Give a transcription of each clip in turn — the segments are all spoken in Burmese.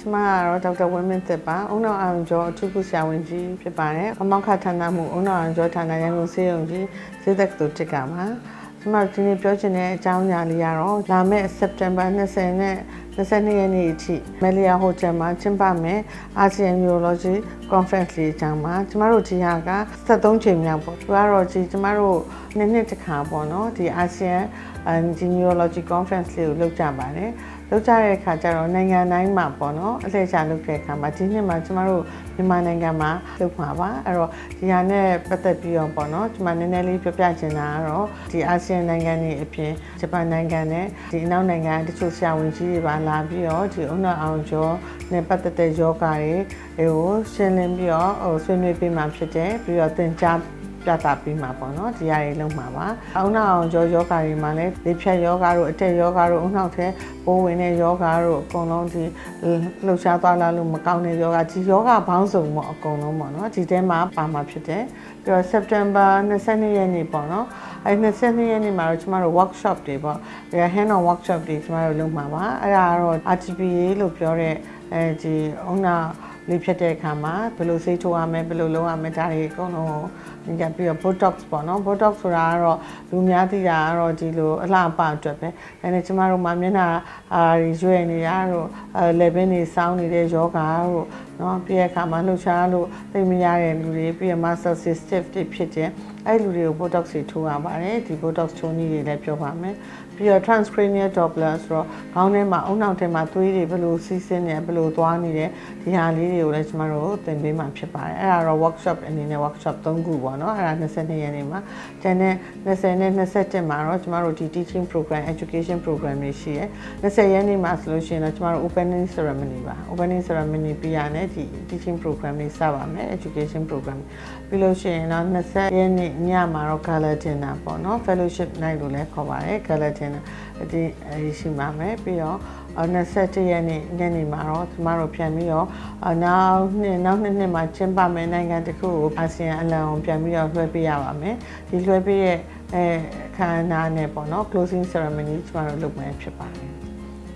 ကတော့ဒေါက်တာဝင်းမင်းသစ်ပါ။ဦးနှောင်အောင်ကျော်အထူးကုဆရာဝန်ကြီးဖြစ်ပါတယ်။အမောက္ခဌာနမှုဦးနှောင်အောင်ကျော်ဌာနရန်ကုန်စေယုံကြီးစေသက်သူတစ်ကပါ။ကျွန်မတို့ဒီနေ့ပြောချင်တဲ့အကြောင်းအရာလေးကတော့လာမယ့် September 20နဲ့ 22ရက်နေ့အထိမလီယာဟိုတယ်မှာကျင်းပမယ် ASEAN Neurology Conference လေးအကြောင်းပါကျမတို့ဒီဟာက73ချိန်မြောက်ပေါ့သူကတော့ဒီကျမတို့နှစ်နှစ်တစ်ခါပေါ့နော်ဒီ ASEAN Neurology Conference လေးကိုလုပ်ကြပါတယ်လုပ်ကြတဲ့အခါကျတော့နိုင်ငံတိုင်းမှာပေါ့နော်အလှည့်ချလုပ်တဲ့အခါမှာဒီနှစ်မှာကျမတို့မြန်မာနိုင်ငံမှာလုပ်မှာပါအဲ့တော့ဒီဟာနဲ့ပတ်သက်ပြီးတော့ပေါ့နော်ကျမနည်းနည်းလေးပြောပြချင်တာကတော့ဒီအာဆီယံနိုင်ငံတွေအပြင်ဂျပန်နိုင်ငံနဲ့ဒီအနောက်နိုင်ငံတချို့ဆရာဝန်ကြီးတွေပါလာပြီးတော့ဒီအုံနောက်အောင်ကျော်နဲ့ပတ်သက်တဲ့ယောဂတွေတွေကိုရှင်းလင်းပြီးတော့ဟိုဆွေးနွေးပေးမှဖြစ်တယ်ပြီးတော့သင်ကြား ပြတာပြီးမှာပေါ့နော်ဒီဟာတွေလုံးမှာပါအုံနောက်အောင်ကျော်ယောဂတွေမှာလည်းလေဖြတ်ယောဂတို့အတက်ယောဂတို့အုံနောက်ထဲပိုးဝင်တဲ့ယောဂတို့အကုန်လုံးဒီလှုပ်ရှားသွားလာလို့မကောင်းတဲ့ယောဂဒီယောဂဘောင်းစုံပေါ့အကုန်လုံးပေါ့နော်ဒီထဲမှာပါမှာဖြစ်တယ်ပြီးတော့ September 22ရက်နေ့ပေါ့နော်အဲ22ရက်နေ့မှာတော့ကျမတို့ workshop တွေပေါ့ဒီ hand on workshop တွေကျမတို့လုပ်မှာပါအဲ့ဒါကတော့ RTPA လို့ပြောတဲ့အဲဒီအုံနောက် လေးဖြစ်တဲ့အခါမှာဘယ်လိုစိတ်ထိုးရမလဲဘယ်လိုလုပ်ရမလဲဒါတွေအကုန်လုံးကိုညပြီးတော့ botox ပေါ့နော် botox ဆိုတာကတော့လူများသိတာကတော့ဒီလိုအလှပအတွက်ပဲဒါနဲ့ကျမတို့မှာမျက်နှာအာရွေ့နေတာတို့အဲ level တွေစောင်းနေတဲ့ယောဂါတို့နော်ပြီးတဲ့အခါမှာလှုပ်ရှားလို့သိမရတဲ့လူတွေပြီးရ muscle stiff တွေဖြစ်တဲ့အဲ့လူတွေကို botox တွေထိုးရပါတယ်ဒီ botox ထိုးနည်းတွေလည်းပြောပါမယ်ပြီးတော့ transcranial doppler ဆိုတော့ခေါင်းထဲမှာအုံနောက်ထဲမှာသွေးတွေဘယ်လိုစီးဆင်းနေဘယ်လိုသွားနေတယ်ဒီဟာလေးတွေကိုလည်းကျမတို့သင်ပေးမှာဖြစ်ပါတယ်အဲ့ဒါတော့ workshop အနေနဲ့ workshop 3ခုပေါ့နော်အဲ့ဒါ22ရက်နေ့မှာကျန်တဲ့20နဲ့21မှာတော့ကျမတို့ဒီ teaching program education program တွေရှိရယ်20ရက်နေ့မှာဆိုလို့ရှိရင်တော့ကျမတို့ opening ceremony ပါ opening ceremony ပြီးရတဲ့ဒီ teaching program တွေစပါမယ် education program ပြီးလို့ရှိရင်တော့20ရက်နေ့ညမှာတော့ gala dinner ပေါ့နော် fellowship night လို့လည်းခေါ်ပါတယ် gala dinner ဒီအရှိမှာမယ်ပြီးတော့21ရက်နေ့ညနေမှာတော့ကျမတို့ပြန်ပြီးတော့နောက်နှစ်နောက်နှစ်နှစ်မှာကျင်းပမယ်နိုင်ငံတခုကိုအာဆီယံအလံကိုပြန်ပြီးတော့လွှဲပေးရပါမယ်ဒီလွှဲပေးရဲ့အဲခန္ဓာနဲ့ပေါ့နော် closing ceremony ကျမတို့လုပ်မယ်ဖြစ်ပါတယ်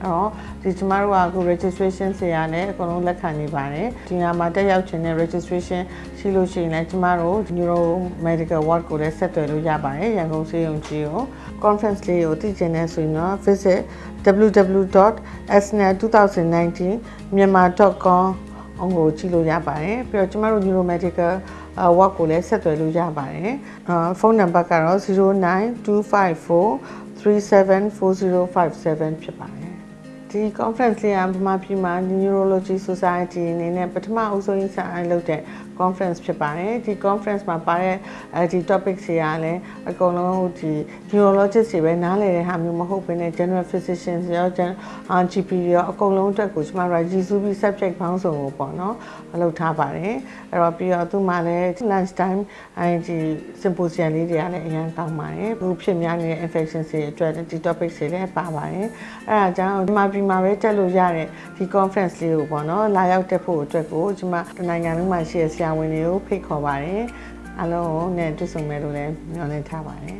အဲ့တော့ဒီကျမတို့ကအခု registration ဆရာနဲ့အကုန်လုံးလက်ခံနေပါတယ်ဒီညမှာတက်ရောက်ခြင်းနဲ့ registration ရှိလို့ရှိရင်လည်းကျမတို့ neuro medical ward ကိုလည်းဆက်သွယ်လို့ရပါတယ်ရန်ကုန်ဆေးရုံကြီးကို conference လေးကိုသိချင်တဲ့ဆိုရင်တော့ visit www.sna2019myanmar.com အောင်ကိုကြည့်လို့ရပါတယ်ပြီးတော့ကျမတို့ neuro medical work ကိုလည်းဆက်သွယ်လို့ရပါတယ်ဖုန်းနံပါတ်ကတော့09254 374057ဖြစ်ပါတယ် ဒီ conference လေးကဗမာပြည်မှာ Neurology Society အနေနဲ့ပထမအဆုံးစအလုပ်တဲ့ conference ဖြစ်ပါတယ်ဒီ conference မှာပါတဲ့အဲဒီ topic တွေကလည်းအကုန်လုံးဒီ neurologist တွေပဲနားလည်တဲ့ဟာမျိုးမဟုတ်ဘဲနဲ့ general physicians ရော GP ရောအကုန်လုံးအတွက်ကိုကျွန်မတို့ရည်စူးပြီး subject ဘောင်းစုံကိုပေါ့နော်အလုပ်ထားပါတယ်အဲ့တော့ပြီးတော့သူမှလည်း lunch time အဲဒီ symposium လေးတွေကလည်းအရင်ကောင်းပါတယ်ဘူးဖြစ်များနေတဲ့ infection တွေအတွက်ဒီ topic တွေလည်းပါပါတယ်အဲ့ဒါကြောင့်ဒီမှာပြီးမှာပဲတက်လို့ရတဲ့ဒီ conference လေးကိုပေါ့နော်လာရောက်တက်ဖို့အတွက်ကိုကျွန်မတနိုင်ငံလုံးမှာရှိတဲ့ဆရာဝန်တွေကိုဖိတ်ခေါ်ပါတယ်အားလုံးနဲ့တွေ့ဆုံမယ်လို့လည်းမျှော်လင့်ထားပါတယ်